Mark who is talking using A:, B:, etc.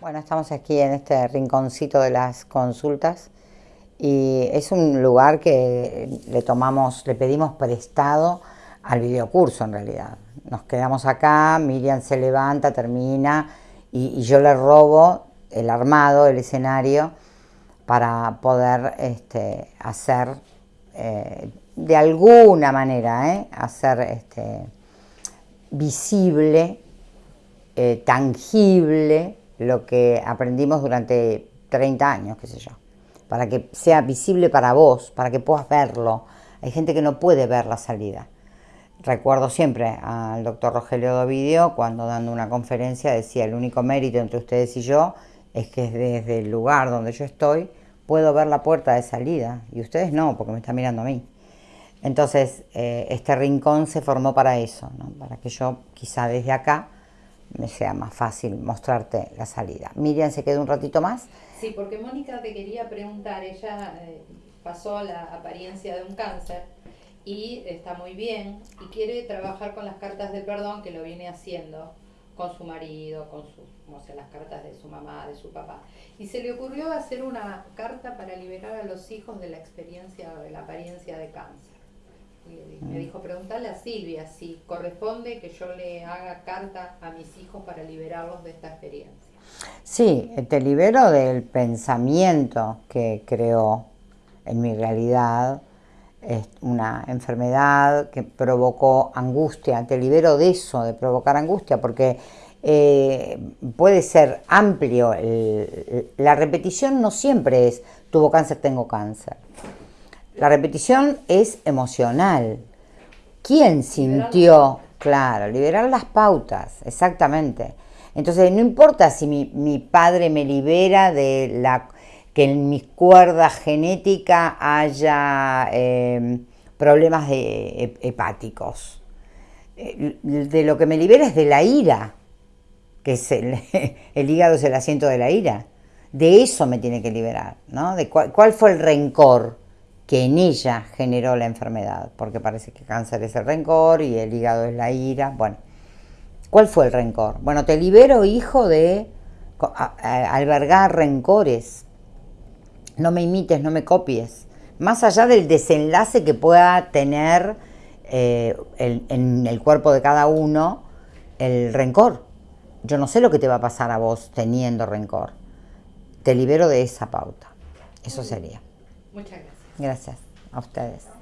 A: Bueno, estamos aquí en este rinconcito de las consultas y es un lugar que le tomamos, le pedimos prestado al videocurso en realidad. Nos quedamos acá, Miriam se levanta, termina y, yo le robo el armado, el escenario para poder este, hacer eh, de alguna manera, ¿eh? hacer este, visible, eh, tangible lo que aprendimos durante 30 años, qué sé yo, para que sea visible para vos, para que puedas verlo. Hay gente que no puede ver la salida. Recuerdo siempre al doctor Rogelio Dovidio cuando dando una conferencia decía el único mérito entre ustedes y yo es que desde el lugar donde yo estoy puedo ver la puerta de salida y ustedes no, porque me están mirando a mí. Entonces, eh, este rincón se formó para eso, para que yo quizá desde acá me sea más fácil mostrarte la salida. Miriam se quedó un ratito más.
B: Sí, porque Mónica te quería preguntar, ella eh, pasó la apariencia de un cáncer y está muy bien y quiere trabajar con las cartas de perdón que lo viene haciendo con su marido, con sus, o sea, las cartas de su mamá, de su papá. Y se le ocurrió hacer una carta para liberar a los hijos de la experiencia, de la apariencia de cáncer me dijo, preguntarle a Silvia si corresponde que yo le haga carta a mis hijos para liberarlos de esta experiencia.
A: Sí, te libero del pensamiento que creó en mi realidad es una enfermedad que provocó angustia, te libero de eso, de provocar angustia, porque eh, puede ser amplio, la repetición no siempre es tuvo cáncer, tengo cáncer. La repetición es emocional. ¿Quién sintió? Claro, liberar las pautas, exactamente. Entonces, no importa si mi, padre me libera de la que en mi cuerda genética haya em, problemas de, hepáticos. Eh, de lo que me libera es de la ira, que es el, hígado es el asiento de la ira. De eso me tiene que liberar, ¿no? De cuál fue el rencor que en ella generó la enfermedad, porque parece que cáncer es el rencor y el hígado es la ira. Bueno, ¿cuál fue el rencor? Bueno, te libero, hijo, de albergar rencores. No me imites, no me copies. Más allá del desenlace que pueda tener eh, en el cuerpo de cada uno el rencor. Yo no sé lo que te va a pasar a vos teniendo rencor. Te libero de esa pauta. Eso sería.
B: Muchas gracias.
A: Gracias a ustedes.